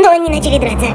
но они начали драться.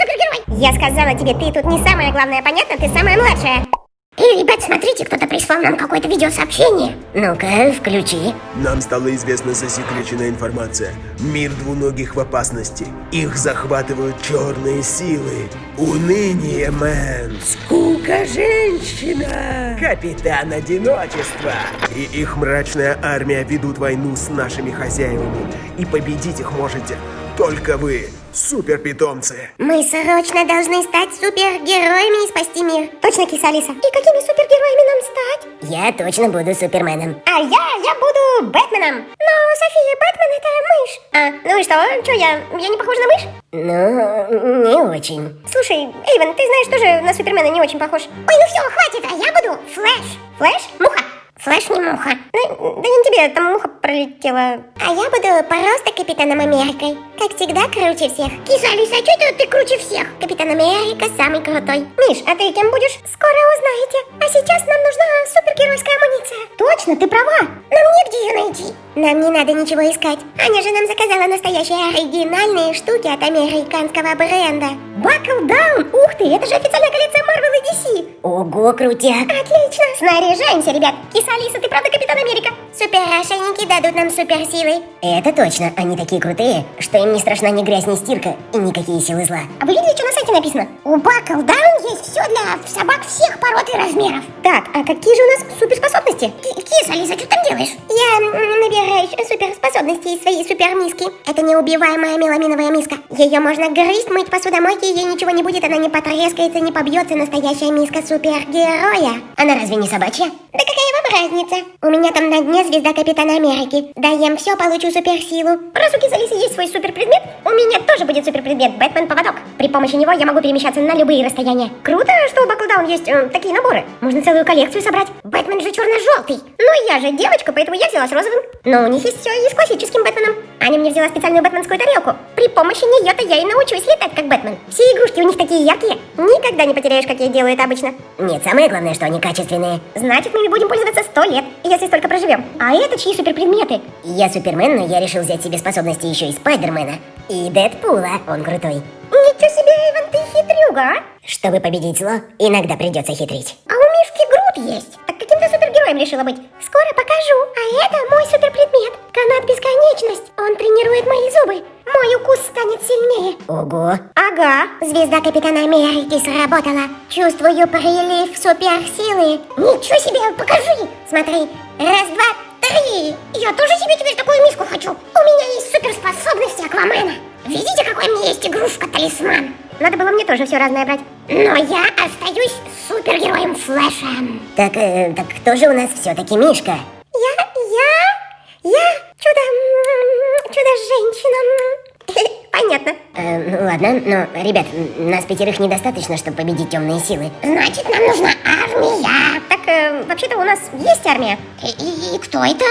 Супергерой. Я сказала тебе, ты тут не самая главная, понятно? Ты самая младшая. Эй, ребят, смотрите, кто-то прислал нам какое-то видеосообщение. Ну-ка, включи. Нам стала известна засекреченная информация. Мир двуногих в опасности. Их захватывают черные силы. Уныние, мэн. Скука женщина. Капитан одиночества. И их мрачная армия ведут войну с нашими хозяевами. И победить их можете только вы, суперпитомцы. Мы срочно должны стать супергероями и спасти мир. Точно, киса Алиса? И какими супергероями нам стать? Я точно буду Суперменом. А я, я буду Бэтменом. Но, София, Бэтмен это мышь. А, ну и что? Что, я, я не похожа на мышь? Ну, не очень. Слушай, Эйвен, ты знаешь, тоже на Супермена не очень похож. Ой, ну все, хватит, а я буду Флэш. Флэш? Муха. Флэш не муха. Ну, да не тебе, там муха пролетела. А я буду просто Капитаном Америкой. Как всегда, круче всех. Киса, Алиса, а что это ты круче всех? Капитан Америка самый крутой. Миш, а ты кем будешь? Скоро узнаете. А сейчас нам нужна супергеройская амуниция. Точно, ты права. Нам негде ее найти. Нам не надо ничего искать. Аня же нам заказала настоящие оригинальные штуки от американского бренда. Buckle Down! Ух ты, это же официальная коллекция Marvel и DC. Ого, крутяк. Отлично. Снаряжаемся, ребят. Киса Алиса, ты правда Капитан Америка? Супер-ошейники дадут нам суперсилы. Это точно. Они такие крутые, что им не страшна ни грязь, ни стирка и никакие силы зла. А вы видели, что на сайте написано? У Buckle Down есть все для собак всех пород и размеров. Так, а какие же у нас суперспособности? Киса Алиса, что ты там делаешь? Я набираю суперспособности из своей супермиски. Это неубиваемая меламиновая миска. Ее можно грызть, мыть посудомойки, ей ничего не будет, она не потрескается, не побьется. Настоящая миска супергероя. Она разве не собачья? Да разница? У меня там на дне звезда Капитана Америки. Даем все, получу суперсилу. Раз у Киса Алисы есть свой суперпредмет, у меня тоже будет суперпредмет Бэтмен-поводок. При помощи него я могу перемещаться на любые расстояния. Круто, что у Баклдаун есть э, такие наборы. Можно целую коллекцию собрать. Бэтмен же черно-желтый. Ну я же девочка, поэтому я взяла с розовым. Но у них есть все и с классическим Бэтменом. Аня мне взяла специальную бэтменскую тарелку. При помощи нее-то я и научусь летать как Бэтмен. Все игрушки у них такие яркие. Никогда не потеряешь, как я делаю это обычно. Нет, самое главное, что они качественные. Значит, мы ими будем пользоваться сто лет, если столько проживем. А это чьи суперпредметы? Я Супермен, но я решил взять себе способности еще и Спайдермена. И Дэдпула, он крутой. Ничего себе, Иван, ты хитрюга, а? Чтобы победить зло, иногда придется хитрить. А у Мишки Грут есть. Супергероем решила быть? Скоро покажу. А это мой суперпредмет. Канат бесконечность. Он тренирует мои зубы. Мой укус станет сильнее. Ого. Ага. Звезда Капитана Америки сработала. Чувствую прилив суперсилы. Ничего себе, покажи. Смотри. Раз, два, три. Я тоже себе теперь такую миску хочу. У меня есть суперспособности Аквамена. Видите, какой у меня есть игрушка-талисман? Надо было мне тоже все разное брать. Но я остаюсь супергероем Флэшем. Так, э, так кто же у нас все-таки Мишка? Я, я, я чудо, чудо-женщина. Понятно. Э, ну ладно, но, ребят, нас пятерых недостаточно, чтобы победить темные силы. Значит, нам нужна армия. Так, э, вообще-то у нас есть армия. И, и, и кто это?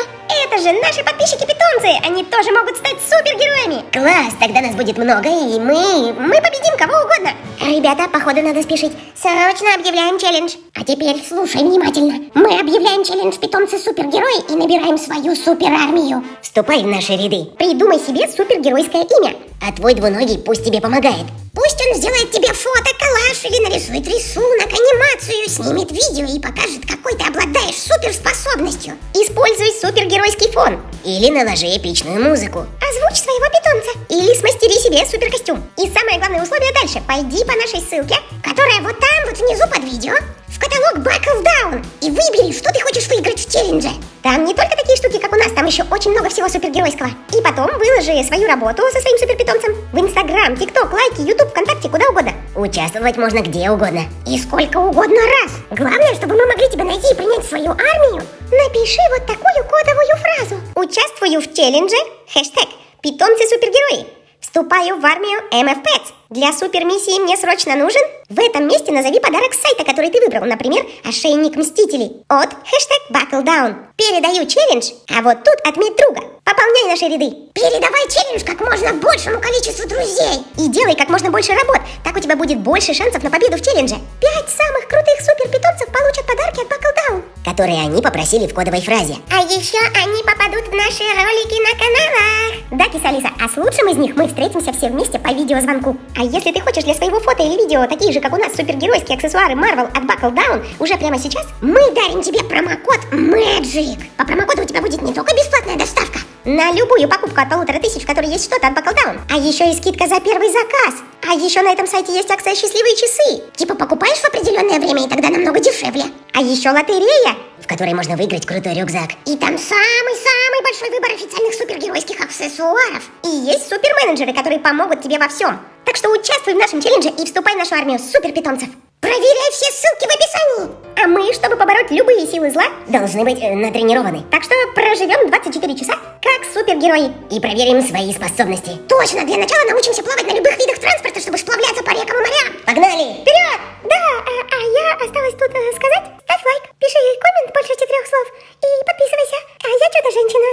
Это же наши подписчики-питомцы! Они тоже могут стать супергероями! Класс! Тогда нас будет много, и мы... мы победим кого угодно! Ребята, походу надо спешить. Срочно объявляем челлендж. А теперь слушай внимательно. Мы объявляем челлендж питомцы супергерои и набираем свою суперармию. Вступай в наши ряды. Придумай себе супергеройское имя. А твой двуногий пусть тебе помогает. Пусть он сделает тебе фото, коллаж или нарисует рисунок, анимацию, снимет видео и покажет, какой ты обладаешь суперспособностью. Используй супергеройский фон. Или наложи эпичную музыку. Озвучь своего питомца. Или смастери себе суперкостюм. И самое главное условие дальше. Пойди по нашей ссылке, которая вот там, вот внизу под видео, в каталог Buckle Down и выбери, что ты хочешь выиграть в челлендже. Там не только такие штуки, как у нас, там еще очень много всего супергеройского. И потом выложи свою работу со своим суперпитомцем в Инстаграм, ТикТок, лайки, Ютуб, ВКонтакте, куда угодно. Участвовать можно где угодно. И сколько угодно раз. Главное, чтобы мы могли тебя найти и принять в свою армию. Напиши вот такую кодовую фразу. Участвую в челлендже, хэштег «Питомцы супергерои». Вступаю в армию Pets. Для супермиссии мне срочно нужен? В этом месте назови подарок с сайта, который ты выбрал. Например, ошейник Мстителей. От хэштег Buckle Down. Передаю челлендж, а вот тут отметь друга. Пополняй наши ряды. Передавай челлендж как можно большему количеству друзей. И делай как можно больше работ. Так у тебя будет больше шансов на победу в челлендже. Пять самых крутых суперпитомцев получат подарки от Buckle Down. Которые они попросили в кодовой фразе. А еще они попадут в наши ролики на канал. Киса Алиса, а с лучшим из них мы встретимся все вместе по видеозвонку. А если ты хочешь для своего фото или видео такие же, как у нас, супергеройские аксессуары Marvel от Buckle Down уже прямо сейчас, Мы дарим тебе промокод MAGIC. По промокоду у тебя будет не только бесплатная доставка, на любую покупку от полутора тысяч, в которой есть что-то от Buckle Down, а еще и скидка за первый заказ. А еще на этом сайте есть акция «Счастливые часы», типа покупаешь в определенное время и тогда намного дешевле. а еще лотерея. Которой можно выиграть крутой рюкзак. И там самый-самый большой выбор официальных супергеройских аксессуаров. И есть суперменеджеры, которые помогут тебе во всем. Так что участвуй в нашем челлендже и вступай в нашу армию суперпитомцев. Проверяй все ссылки в описании. А мы, чтобы побороть любые силы зла, Должны быть э, натренированы. так что проживем 24 часа как супергерои. И проверим свои способности. Точно, для начала научимся плавать на любых видах транспорта, чтобы сплавляться по рекам и морям. Погнали! Вперед! Да, а, а я осталось тут э, сказать. Ставь лайк, пиши коммент больше четырех слов и подписывайся. А я что-то женщина.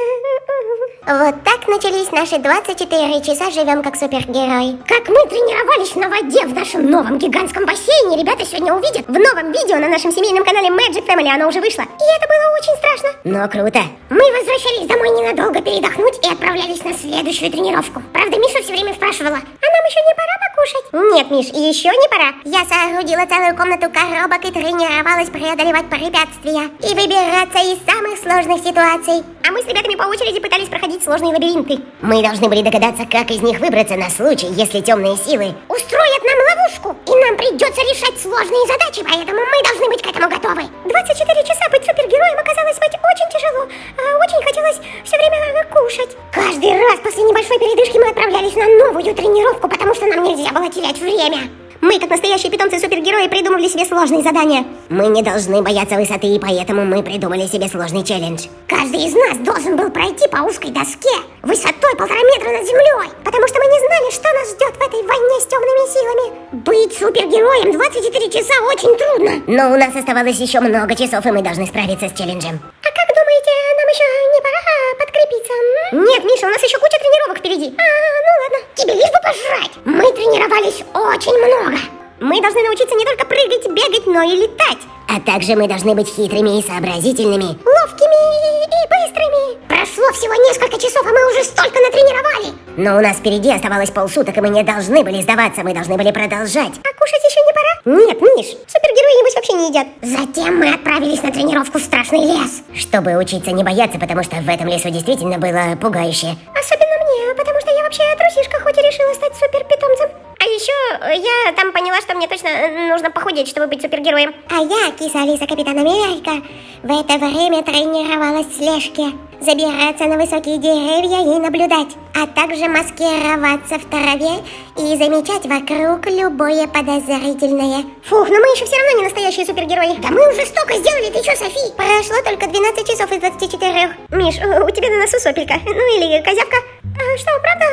Вот так начались наши 24 часа живем как супергерой. Как мы тренировались на воде в нашем новом гигантском бассейне, ребята сегодня увидят. В новом видео на нашем семейном канале Magic Family оно уже вышло. И это было очень страшно. Но круто. Мы возвращались домой ненадолго передохнуть и отправлялись на следующую тренировку. Правда, Миша все время спрашивала, нам еще не пора покушать? Нет, Миш, еще не пора. Я соорудила целую комнату коробок и тренировалась преодолевать препятствия и выбираться из самых сложных ситуаций. А мы с ребятами по очереди пытались проходить сложные лабиринты. Мы должны были догадаться, как из них выбраться на случай, если темные силы устроят нам ловушку, и нам придется решать сложные задачи, поэтому мы должны быть к этому готовы. 24 часа быть супергероем оказалось быть очень тяжело. А очень хотелось все время кушать. Каждый раз после небольшой передышки мы отправлялись на новую тренировку, потому что нам нельзя было терять время. Мы, как настоящие питомцы-супергерои, придумывали себе сложные задания. Мы не должны бояться высоты, и поэтому мы придумали себе сложный челлендж. Каждый из нас должен был пройти по узкой доске высотой полтора метра над землей, потому что мы не знали, что нас ждет в этой войне с темными силами. Быть супергероем 24 часа очень трудно. Но у нас оставалось еще много часов, и мы должны справиться с челленджем. А как думаете, нам еще не пора подкрепиться? Нет, Миша, у нас еще куча тренировок впереди. А, ну ладно. Тебе лишь бы пожрать. Мы тренировались очень много. Мы должны научиться не только прыгать, бегать, но и летать. А также мы должны быть хитрыми и сообразительными. Ловкими и быстрыми. Прошло всего несколько часов, а мы уже столько натренировали. Но у нас впереди оставалось полсуток, и мы не должны были сдаваться, мы должны были продолжать. А кушать еще не пора? Нет, Миш. Супергерои, небось, вообще не едят. Затем мы отправились на тренировку в страшный лес. Чтобы учиться не бояться, потому что в этом лесу действительно было пугающе. Особенно мне, потому что я вообще трусишка, хоть и решила стать суперпитомцем. А еще э, я там поняла, что мне точно э, нужно похудеть, чтобы быть супергероем. А я, киса Алиса Капитан Америка, в это время тренировалась в слежке. Забираться на высокие деревья и наблюдать, а также маскироваться в траве и замечать вокруг любое подозрительное. Фух, но мы еще все равно не настоящие супергерои. Да мы уже столько сделали, ты что, Софи? Прошло только 12 часов из 24. Миш, у тебя на носу сопелька. Ну или козявка. А что, правда?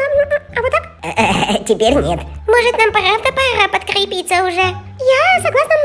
А вот так? Теперь нет. Может, нам правда пора подкрепиться уже? Я согласна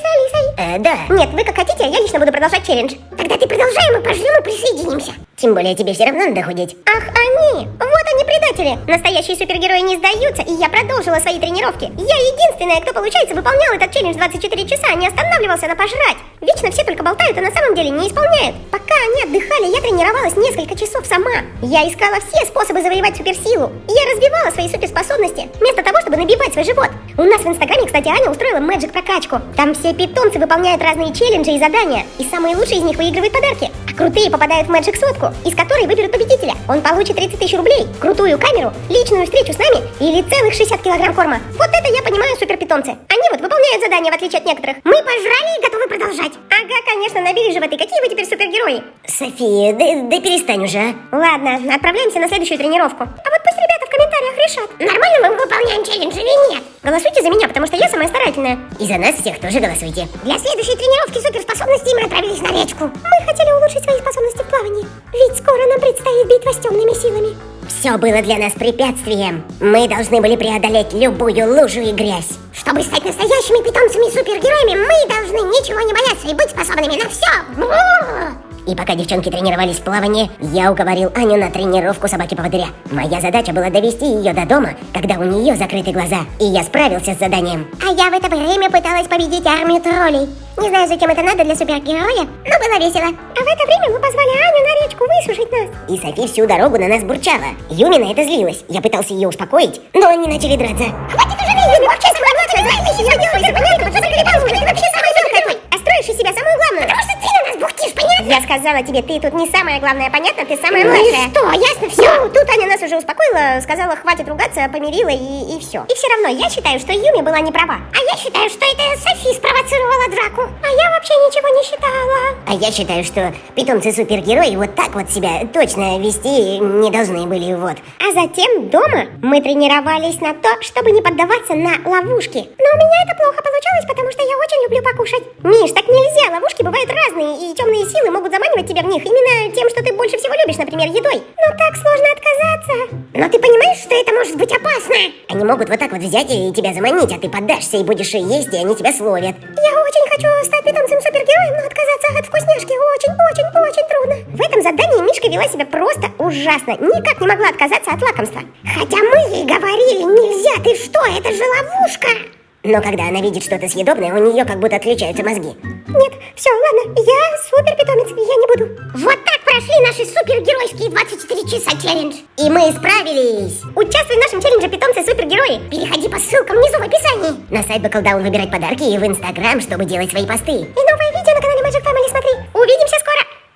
с Алисой. Э, да. Нет, вы как хотите, а я лично буду продолжать челлендж. Тогда ты продолжай, мы пожрем и присоединимся. Тем более тебе все равно надо худеть. Ах, они! Вот они, предатели! Настоящие супергерои не сдаются, и я продолжила свои тренировки. Я единственная, кто, получается, выполнял этот челлендж 24 часа, не останавливался на пожрать. Вечно все только болтают, а на самом деле не исполняют. Пока они отдыхали, я тренировалась несколько часов сама. Я искала все способы завоевать суперсилу. Я развивала свои суперспособности, вместо того, чтобы набивать свой живот. У нас в инстаграме, кстати, Аня устроила Magic прокачку. Там все питомцы выполняют разные челленджи и задания, и самые лучшие из них выигрывают подарки. А крутые попадают в Magic сотку, из которой выберут победителя. Он получит 30 тысяч рублей, крутую камеру, личную встречу с нами или целых 60 килограмм корма. Вот это я понимаю суперпитомцы. Они вот выполняют задания в отличие от некоторых. Мы пожрали и готовы продолжать. Ага, конечно, набили животы. Какие вы теперь супергерои? София, да, да перестань уже, а. Ладно, отправляемся на следующую тренировку. А вот пусть ребята в комментариях решат. Нормально мы выполняем челлендж или нет? Голосуйте за меня, потому что я самая старательная. И за нас всех тоже голосуйте. Для следующей тренировки суперспособностей мы отправились на речку. Мы хотели улучшить свои способности в плавании, ведь скоро нам предстоит битва с темными силами. Все было для нас препятствием. Мы должны были преодолеть любую лужу и грязь. Чтобы стать настоящими питомцами и супергероями, мы должны ничего не бояться и быть способными на все. И пока девчонки тренировались в плавании, я уговорил Аню на тренировку собаки-поводыря. Моя задача была довести ее до дома, когда у нее закрыты глаза. И я справился с заданием. А я в это время пыталась победить армию троллей. Не знаю, зачем это надо для супергероя, но было весело. А в это время мы позвали Аню на речку высушить нас. И Софи всю дорогу на нас бурчала. Юми на это злилась. Я пытался ее успокоить, но они начали драться. Хватит уже Юми, вообще самая младшая, знаешь, ты себя делаешь, ты вообще самый мелкий. А строишь из себя бухтишь, понятно? Я сказала тебе, ты тут не самая главная, понятно? Ты самая Ну младшая. что, ясно все? Ну, тут Аня нас уже успокоила, сказала, хватит ругаться, помирила и, и все. И все равно я считаю, что Юми была не права. А я считаю, что это Софи спровоцировала драку. А я вообще ничего не считала. А я считаю, что питомцы-супергерои вот так вот себя точно вести не должны были, вот. А затем дома мы тренировались на то, чтобы не поддаваться на ловушки. Но у меня это плохо получалось, потому что я очень люблю покушать. Миш, так нельзя, ловушки бывают разные, и темные силы могут заманивать тебя в них именно тем, что ты больше всего любишь, например, едой. Но так сложно отказаться. Но ты понимаешь, что это может быть опасно? Они могут вот так вот взять и тебя заманить, а ты поддашься и будешь есть, и они тебя словят. Я очень хочу стать питомцем-супергероем, но отказаться от вкусняшки очень-очень-очень трудно. В этом задании Мишка вела себя просто ужасно. Никак не могла отказаться от лакомства. Хотя мы ей говорили, нельзя, ты что, это же ловушка! Но когда она видит что-то съедобное, у нее как будто отключаются мозги. Нет, все, ладно, я супер питомец, я не буду. Вот прошли наши супергеройские 24 часа челлендж. И мы справились. Участвуй в нашем челлендже питомцы-супергерои. Переходи по ссылкам внизу в описании. На сайт Бакалдаун выбирать подарки и в Инстаграм, чтобы делать свои посты. И новое видео на канале Magic Family смотри. Увидимся